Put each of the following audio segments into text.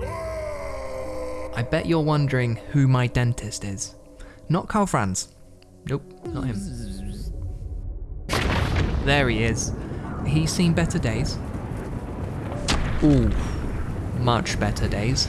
I bet you're wondering who my dentist is. Not Karl Franz. Nope, not him. There he is. He's seen better days. Ooh, much better days.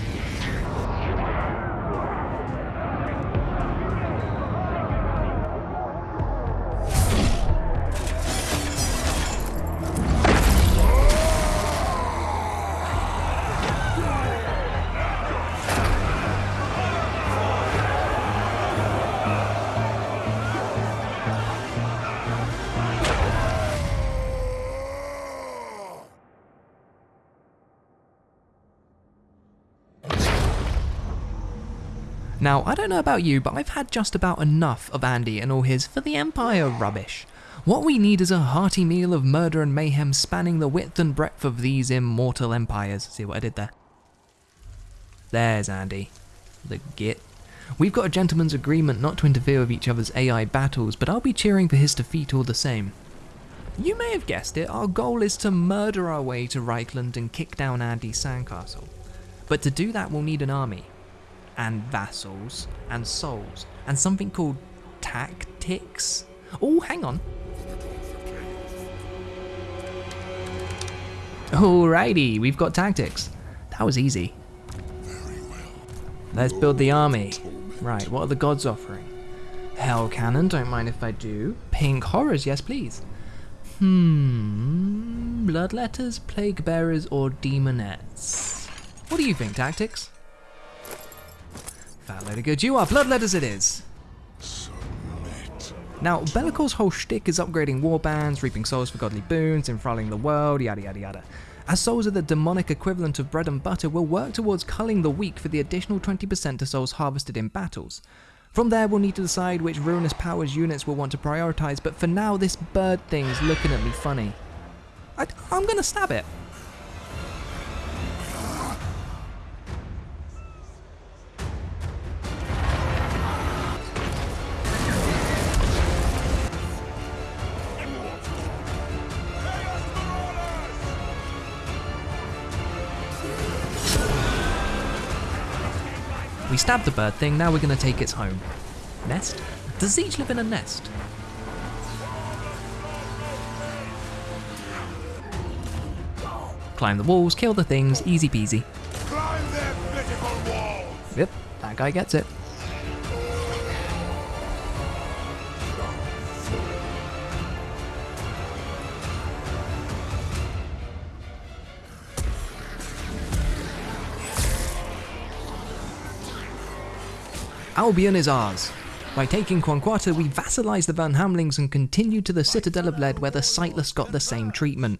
Now, I don't know about you, but I've had just about enough of Andy and all his for the Empire rubbish. What we need is a hearty meal of murder and mayhem spanning the width and breadth of these immortal empires. See what I did there? There's Andy. The git. We've got a gentleman's agreement not to interfere with each other's AI battles, but I'll be cheering for his defeat all the same. You may have guessed it, our goal is to murder our way to Reichland and kick down Andy's sandcastle. But to do that, we'll need an army and vassals and souls and something called tactics. Oh, hang on. Alrighty, we've got tactics. That was easy. Let's build the army. Right, what are the gods offering? Hell cannon, don't mind if I do. Pink horrors, yes please. Hmm, bloodletters, plague bearers, or demonettes? What do you think, tactics? Fat load good you are. Bloodletters it is. Now, Be'lakor's whole shtick is upgrading warbands, reaping souls for godly boons, enthralling the world, yada yada yada. As souls are the demonic equivalent of bread and butter, we'll work towards culling the weak for the additional 20% to souls harvested in battles. From there, we'll need to decide which ruinous powers units we'll want to prioritize, but for now, this bird thing's looking at me funny. I, I'm gonna stab it. Stabbed the bird thing, now we're going to take its home. Nest? Does each live in a nest? Climb the walls, kill the things, easy peasy. Climb their pitiful! Yep, that guy gets it. Albion is ours. By taking Quanquata, we vassalized the Van Hamlings and continued to the Citadel of Lead where the Sightless got the same treatment.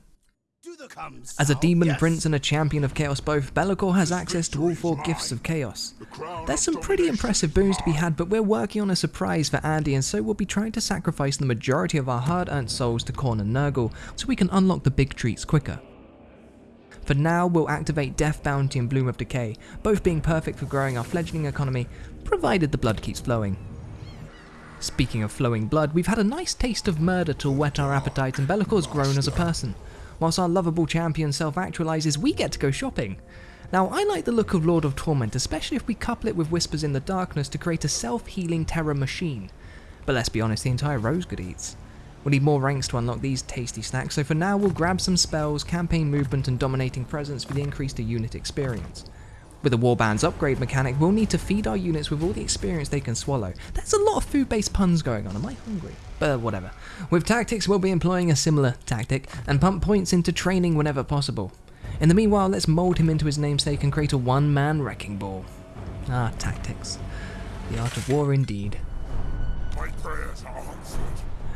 As a demon prince and a champion of chaos both, Be'lakor has access to all four gifts of chaos. There's some pretty impressive boons to be had, but we're working on a surprise for Andy and so we'll be trying to sacrifice the majority of our hard-earned souls to Khorne and Nurgle so we can unlock the big treats quicker. For now, we'll activate Death Bounty and Bloom of Decay, both being perfect for growing our fledgling economy, provided the blood keeps flowing. Speaking of flowing blood, we've had a nice taste of murder to whet our appetite and Be'lakor's grown as a person. Whilst our lovable champion self-actualizes, we get to go shopping. Now, I like the look of Lord of Torment, especially if we couple it with Whispers in the Darkness to create a self-healing terror machine. But let's be honest, the entire rose good eats. We'll need more ranks to unlock these tasty snacks, so for now we'll grab some spells, campaign movement and dominating presence for the increase to unit experience. With the Warband's upgrade mechanic, we'll need to feed our units with all the experience they can swallow. There's a lot of food-based puns going on, am I hungry? But whatever. With tactics, we'll be employing a similar tactic, and pump points into training whenever possible. In the meanwhile, let's mould him into his namesake and create a one-man wrecking ball. Ah, tactics. The art of war indeed. My prayers are answered.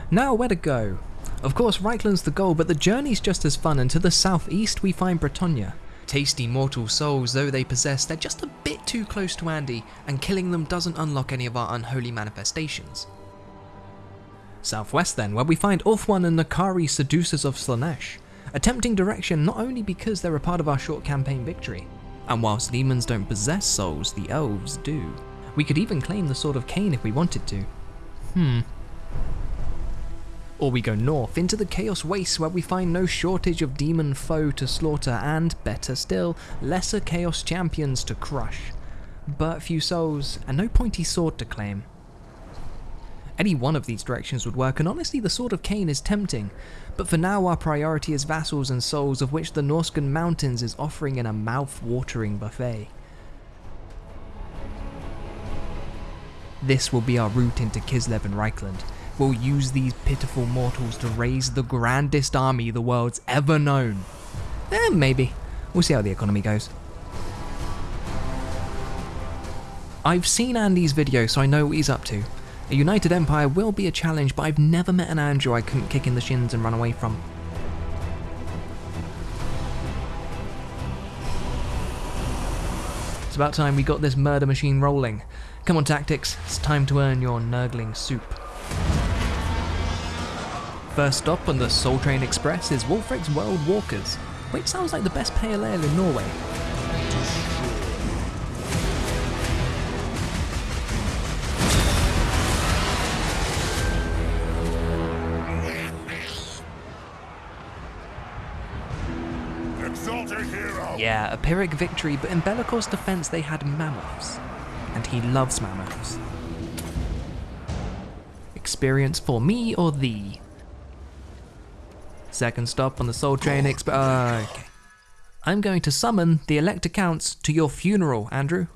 Now, where to go? Of course, Reichland's the goal, but the journey's just as fun, and to the southeast we find Bretonnia. Tasty mortal souls though they possess, they're just a bit too close to Andy, and killing them doesn't unlock any of our unholy manifestations. Southwest then, where we find Ulthuan and N'Kari seducers of Slaanesh, a tempting direction not only because they're a part of our short campaign victory, and whilst demons don't possess souls, the elves do. We could even claim the Sword of Khaine if we wanted to. Hmm. Or we go north into the Chaos Wastes where we find no shortage of demon foe to slaughter and, better still, lesser Chaos champions to crush. But few souls and no pointy sword to claim. Any one of these directions would work, and honestly, the Sword of Khaine is tempting. But for now, our priority is vassals and souls, of which the Norscan Mountains is offering in a mouth-watering buffet. This will be our route into Kislev and Reichland. We'll use these pitiful mortals to raise the grandest army the world's ever known. Eh, maybe. We'll see how the economy goes. I've seen Andy's video, so I know what he's up to. A united empire will be a challenge, but I've never met an Andrew I couldn't kick in the shins and run away from. It's about time we got this murder machine rolling. Come on, Tactics, it's time to earn your nurgling soup. First stop on the Soul Train Express is Wulfrik's World Walkers, which sounds like the best pale ale in Norway. Yeah, a Pyrrhic victory, but in Be'lakor's defense they had mammoths. And he loves mammoths. Experience for me or thee? Second stop on the Soul Train Exp- uh, okay. I'm going to summon the Elector Counts to your funeral, Andrew.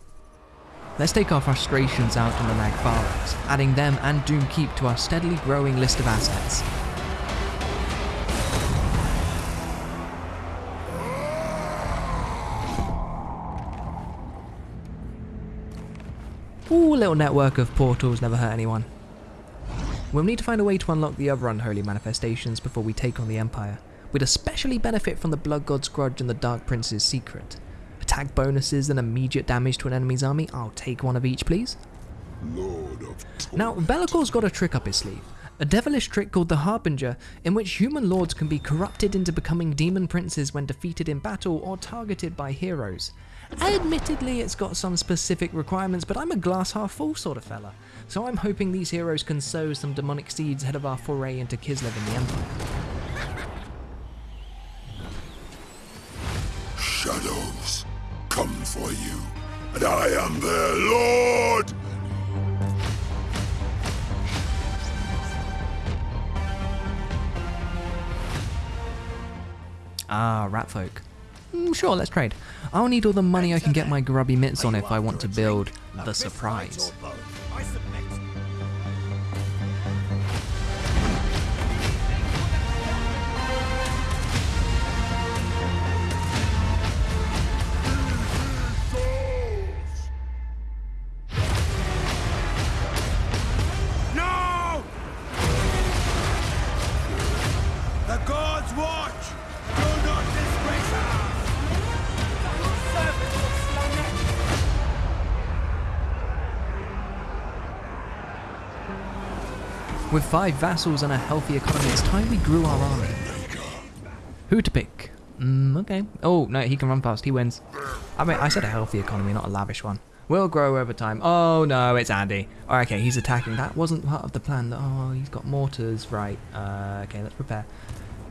Let's take our frustrations out on the Naglfarings, adding them and Doomkeep to our steadily growing list of assets. Ooh, little network of portals never hurt anyone. We'll need to find a way to unlock the other unholy manifestations before we take on the Empire. We'd especially benefit from the Blood God's Grudge and the Dark Prince's Secret. Attack bonuses and immediate damage to an enemy's army, I'll take one of each please. Lord of Now, Be'lakor's got a trick up his sleeve. A devilish trick called the Harbinger, in which human lords can be corrupted into becoming demon princes when defeated in battle or targeted by heroes. Admittedly, it's got some specific requirements, but I'm a glass half full sort of fella, so I'm hoping these heroes can sow some demonic seeds ahead of our foray into Kislev and the Empire. shadows come for you, and I am their lord! Ah, rat folk. Mm, sure, let's trade. I'll need all the money I can get my grubby mitts on if I want to build the surprise. No! The gods watch! With five vassals and a healthy economy, it's time we grew our army. Who to pick? Mm, okay. Oh, no, he can run fast. He wins. I mean, I said a healthy economy, not a lavish one. We'll grow over time. Oh, no, it's Andy. Oh, okay, he's attacking. That wasn't part of the plan. Oh, he's got mortars. Right. Uh, okay, let's prepare.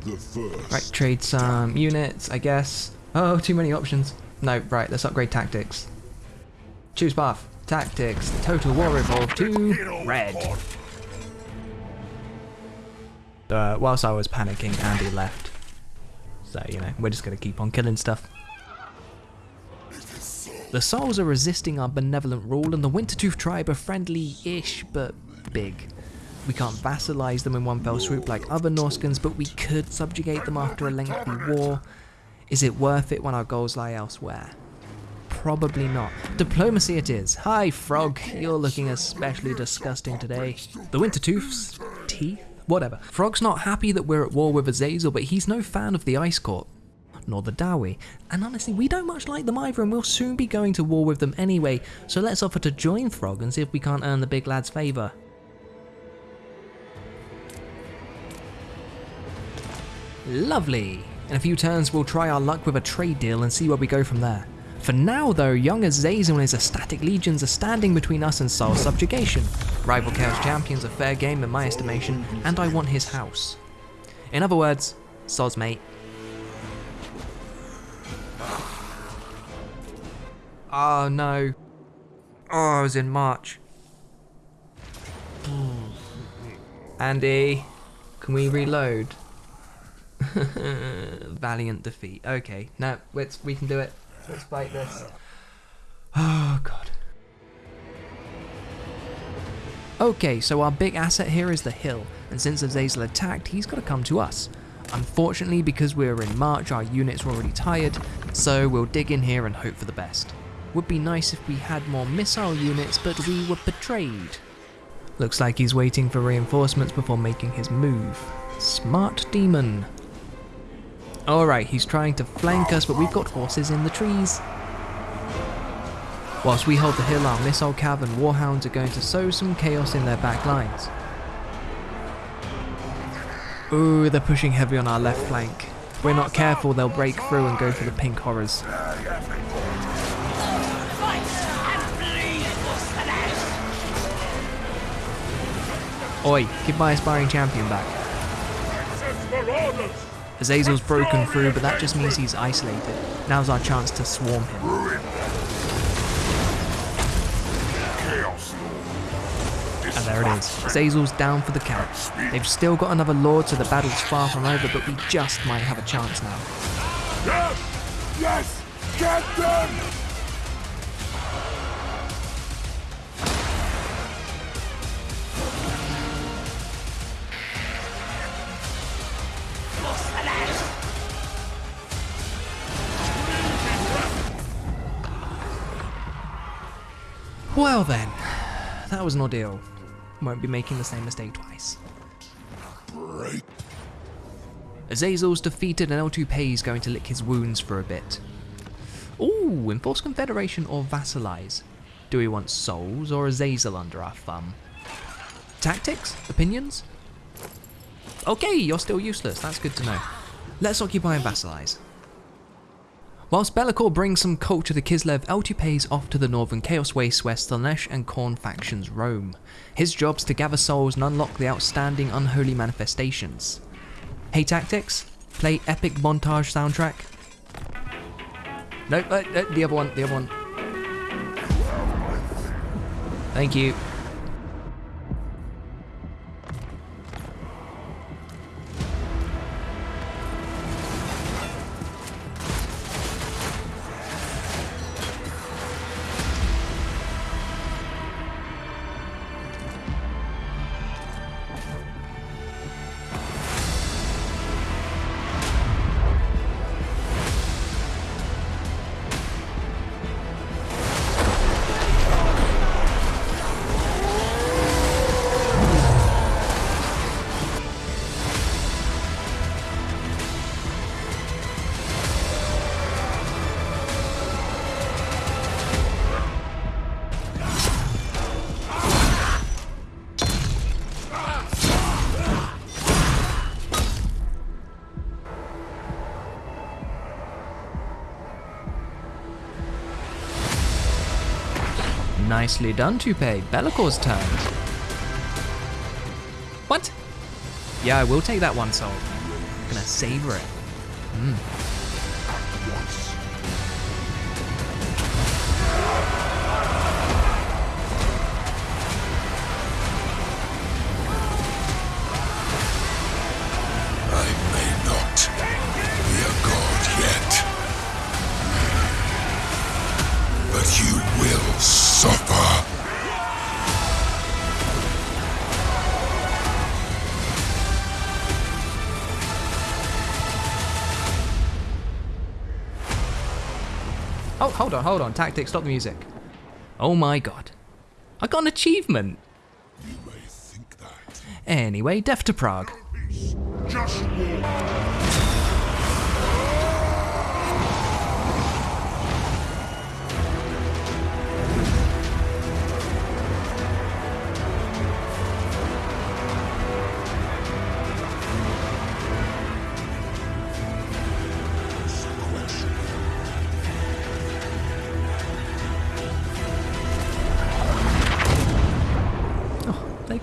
The first. Right, trade some units, I guess. Oh, too many options. No, right, let's upgrade tactics. Choose path. Tactics. Total war revolve to red. Uh, whilst I was panicking, Andy left. So, you know, we're just going to keep on killing stuff. The Souls are resisting our benevolent rule, and the Wintertooth tribe are friendly-ish, but big. We can't vassalize them in one fell swoop like other Norscans, but we could subjugate them after a lengthy war. Is it worth it when our goals lie elsewhere? Probably not. Diplomacy it is. Hi, Throgg. You're looking especially disgusting today. The Wintertooth's teeth? Whatever. Throgg's not happy that we're at war with Azazel, but he's no fan of the Ice Court. Nor the Dowie. And honestly, we don't much like them either, and we'll soon be going to war with them anyway, so let's offer to join Frog and see if we can't earn the big lad's favour. Lovely. In a few turns, we'll try our luck with a trade deal and see where we go from there. For now, though, young Azazel and his ecstatic legions are standing between us and Saul's subjugation. Rival Chaos Champion's a fair game in my estimation, and I want his house. In other words, soz mate. Oh no. Oh, I was in March. Andy, can we reload? Valiant defeat. Okay, no, we can do it. Let's fight this. Oh god. Okay, so our big asset here is the hill, and since Azazel attacked, he's got to come to us. Unfortunately, because we're in March, our units are already tired, so we'll dig in here and hope for the best. Would be nice if we had more missile units, but we were betrayed. Looks like he's waiting for reinforcements before making his move. Smart demon. Alright, he's trying to flank us, but we've got horses in the trees. Whilst we hold the hill, our missile cav and warhounds are going to sow some chaos in their back lines. Ooh, they're pushing heavy on our left flank. If we're not careful, they'll break through and go for the pink horrors. Oi, give my aspiring champion back. Azazel's broken through, but that just means he's isolated. Now's our chance to swarm him. And there it is. Azazel's down for the count. They've still got another lord, so the battle's far from over, but we just might have a chance now. Yes! Yes! Get them! Well then, that was an ordeal. Won't be making the same mistake twice. Break. Azazel's defeated and L2P is going to lick his wounds for a bit. Ooh, enforce confederation or vassalize? Do we want souls or Azazel under our thumb? Tactics? Opinions? Okay, you're still useless, that's good to know. Let's occupy and vassalize. Whilst Be'lakor brings some culture to the Kislev, L2 Pay's off to the northern Chaos Waste where Slaanesh and Khorne factions roam. His job's to gather souls and unlock the outstanding unholy manifestations. Hey Tactics, play epic montage soundtrack. Nope, uh, uh, the other one, the other one. Thank you. Nicely done, Toupe. Be'lakor's turn. What? Yeah, I will take that one soul. Gonna savor it. Mm. I may not Oh, hold on, hold on. Tactics, stop the music. Oh my god. I got an achievement. You may think that. Anyway, Death to Prague.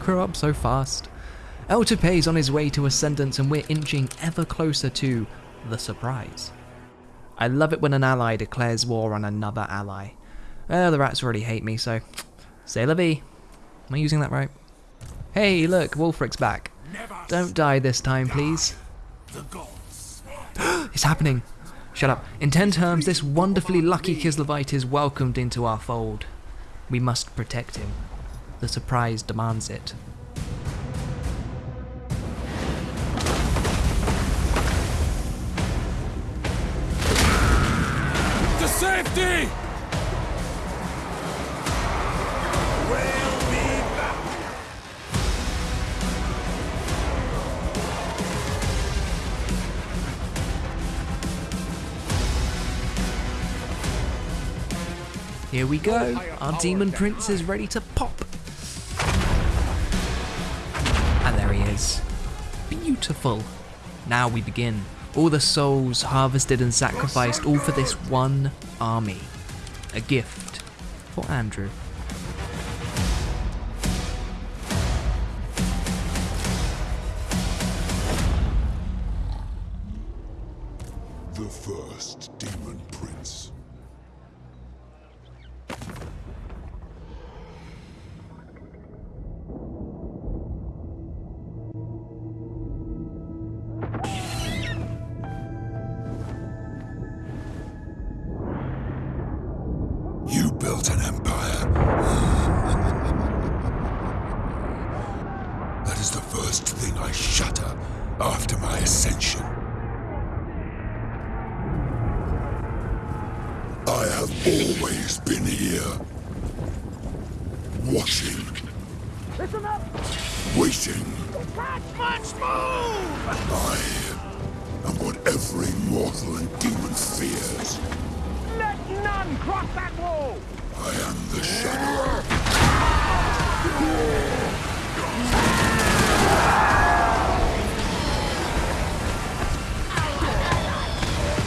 Up so fast. El is on his way to ascendance and we're inching ever closer to the surprise. I love it when an ally declares war on another ally. Well, the rats already hate me, so say la vie. Am I using that right? Hey, look, Wulfrik's back. Don't die this time, please. it's happening. Shut up. In ten terms, this wonderfully lucky Kislevite is welcomed into our fold. We must protect him. The surprise demands it. To safety! Here we go. Our demon prince is ready to pop. Beautiful. Now we begin. All the souls harvested and sacrificed, all for this one army. A gift for Andrew. Been here. Watching. Listen up! Waiting. Much move! I am what every mortal and demon fears. Let none cross that wall! I am the Shadow.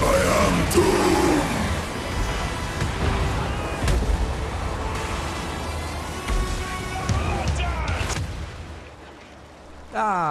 I am doomed. Ah,